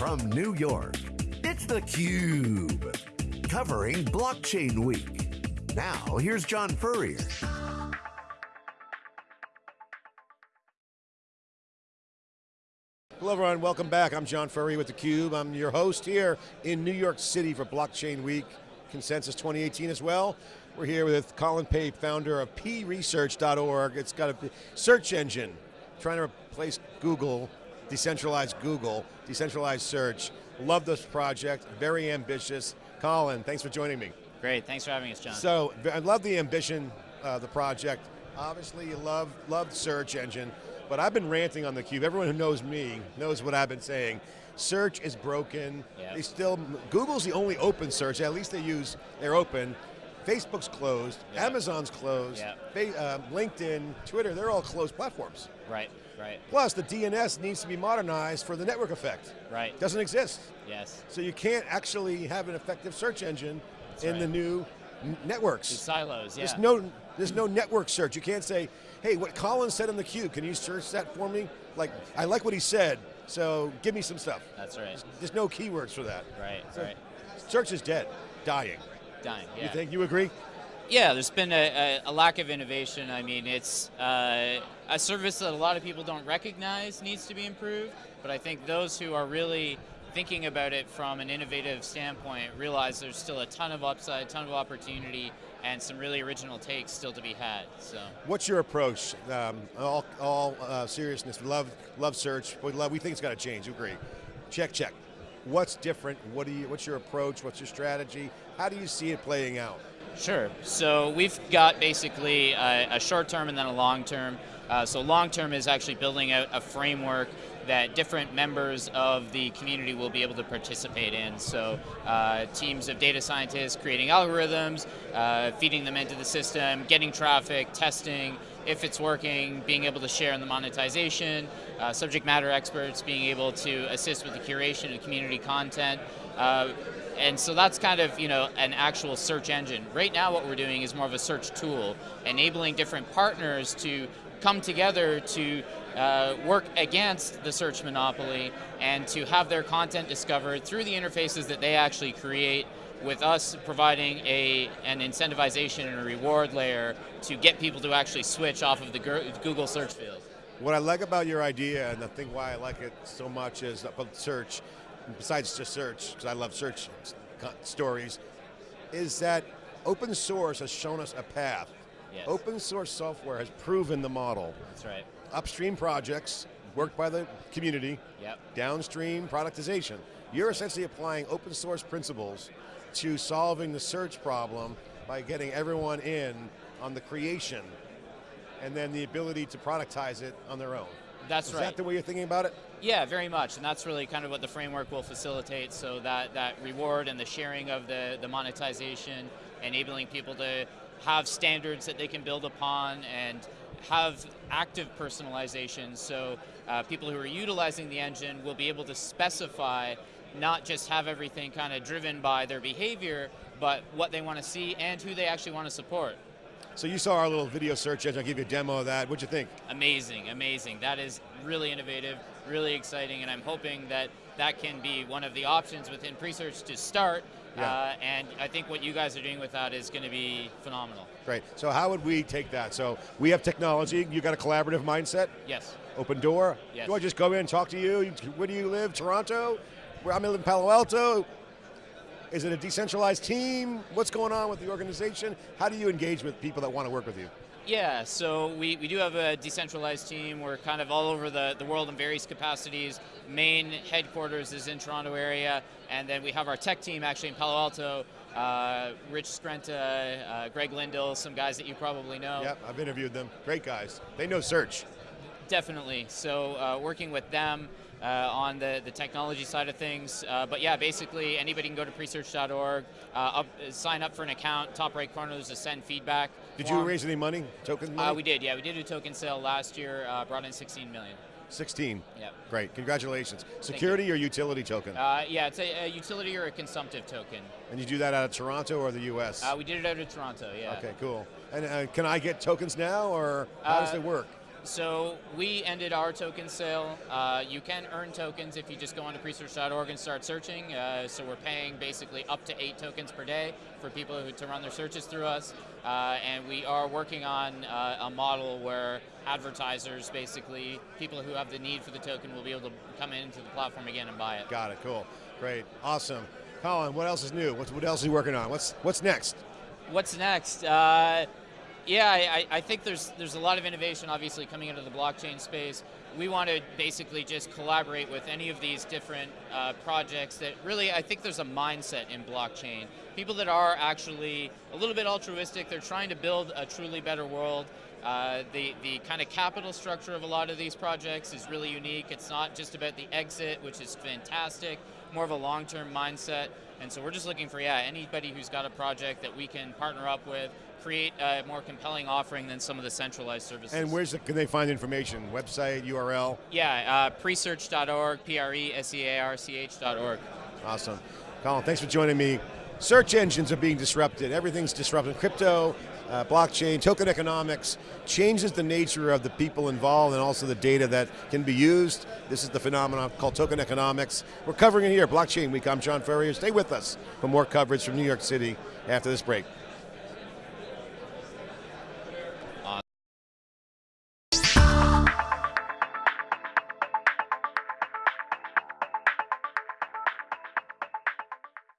from New York, it's theCUBE. Covering Blockchain Week. Now, here's John Furrier. Hello everyone, welcome back. I'm John Furrier with theCUBE. I'm your host here in New York City for Blockchain Week, Consensus 2018 as well. We're here with Colin Pape, founder of presearch.org. It's got a search engine trying to replace Google, decentralized Google, decentralized search. Love this project, very ambitious. Colin, thanks for joining me. Great, thanks for having us, John. So, I love the ambition of the project. Obviously, you love, love search engine, but I've been ranting on theCUBE. Everyone who knows me knows what I've been saying. Search is broken. Yep. They still, Google's the only open search, at least they use, they're open. Facebook's closed, Yep. Amazon's closed, Yep. Uh, LinkedIn, Twitter, they're all closed platforms. Right, right, Plus, the DNS needs to be modernized for the network effect. right, Doesn't exist. yes. So you can't actually have an effective search engine That's in right. the new networks. These silos, yeah. There's no, there's no network search. You can't say, hey, what Colin said in the queue, can you search that for me? Like, I like what he said, so give me some stuff. That's right, There's no keywords for that. right, So right. Search is dead, dying. Dying, yeah. You think, you agree? Yeah, there's been a, a, a lack of innovation. I mean, it's uh, a service that a lot of people don't recognize needs to be improved, but I think those who are really thinking about it from an innovative standpoint realize there's still a ton of upside, a ton of opportunity, and some really original takes still to be had, so. What's your approach? Um, all all uh, seriousness, we love, love search, we, love, we think it's got to change, you agree. Check, check. What's different? What do you, what's your approach? What's your strategy? How do you see it playing out? Sure. So we've got basically a, a short term and then a long term. Uh, so long term is actually building out a framework that different members of the community will be able to participate in. So uh, teams of data scientists creating algorithms, uh, feeding them into the system, getting traffic, testing, if it's working, being able to share in the monetization, uh, subject matter experts being able to assist with the curation of community content. Uh, and so that's kind of you know an actual search engine. Right now what we're doing is more of a search tool, enabling different partners to come together to uh, work against the search monopoly and to have their content discovered through the interfaces that they actually create with us providing a, an incentivization and a reward layer to get people to actually switch off of the Google search field. What I like about your idea, and the thing why I like it so much is about search, besides just search, because I love search stories, is that open source has shown us a path. Yes. Open source software has proven the model. That's right. Upstream projects, worked by the community, Yep. downstream productization. You're essentially applying open source principles to solving the search problem by getting everyone in on the creation and then the ability to productize it on their own. That's Is right. Is that the way you're thinking about it? Yeah, very much, and that's really kind of what the framework will facilitate. So that that reward and the sharing of the the monetization, enabling people to have standards that they can build upon and have active personalization. So uh, people who are utilizing the engine will be able to specify, not just have everything kind of driven by their behavior, but what they want to see and who they actually want to support. So you saw our little video search engine, I'll give you a demo of that. What'd you think? Amazing, amazing. That is really innovative, really exciting, and I'm hoping that that can be one of the options within Presearch to start. Yeah. Uh, and I think what you guys are doing with that is going to be phenomenal. Great, so how would we take that? So we have technology, you got a collaborative mindset, Yes. open door. Yes. Do I just go in and talk to you? Where do you live, Toronto? Where I'm in Palo Alto? Is it a decentralized team? What's going on with the organization? How do you engage with people that want to work with you? Yeah, so we, we do have a decentralized team. We're kind of all over the, the world in various capacities. Main headquarters is in Toronto area, and then we have our tech team actually in Palo Alto. Uh, Rich Skrenta, uh, Greg Lindahl, some guys that you probably know. Yep, I've interviewed them. Great guys. They know search. Definitely. So uh, working with them uh, on the, the technology side of things. Uh, but yeah, basically anybody can go to presearch.org, uh, up, sign up for an account. Top right corner there's a send feedback. Did you raise any money? Token money? Uh, we did. Yeah, we did a token sale last year. Uh, brought in 16 million. 16. Yep. Great, congratulations. Security or utility token? Uh, yeah, it's a, a utility or a consumptive token. and you do that out of Toronto or the US? Uh, we did it out of Toronto. Yeah. Okay, cool. And uh, can I get tokens now or how does it work? So we ended our token sale. Uh, you can earn tokens if you just go onto presearch.org and start searching. Uh, so we're paying basically up to eight tokens per day for people who, to run their searches through us. Uh, and we are working on uh, a model where advertisers, basically people who have the need for the token, will be able to come into the platform again and buy it. Got it. Cool. Great. Awesome. Colin, what else is new? What's, what else are you working on? What's what's next? What's next? Yeah, I, I, think there's there's a lot of innovation obviously coming into the blockchain space. We want to basically just collaborate with any of these different uh, projects that really, I think there's a mindset in blockchain. People that are actually a little bit altruistic, they're trying to build a truly better world. Uh, the, the kind of capital structure of a lot of these projects is really unique. It's not just about the exit, which is fantastic, more of a long-term mindset. And so we're just looking for, yeah, anybody who's got a project that we can partner up with, create a more compelling offering than some of the centralized services. And where's the, can they find information? Website, URL? Yeah, uh, presearch.org, P-R-E-S-E-A-R-C-H.org. Awesome. Colin, thanks for joining me. Search engines are being disrupted. Everything's disrupted. Crypto, uh, blockchain, token economics changes the nature of the people involved and also the data that can be used. This is the phenomenon called token economics. We're covering it here, Blockchain Week. I'm John Furrier. Stay with us for more coverage from New York City after this break.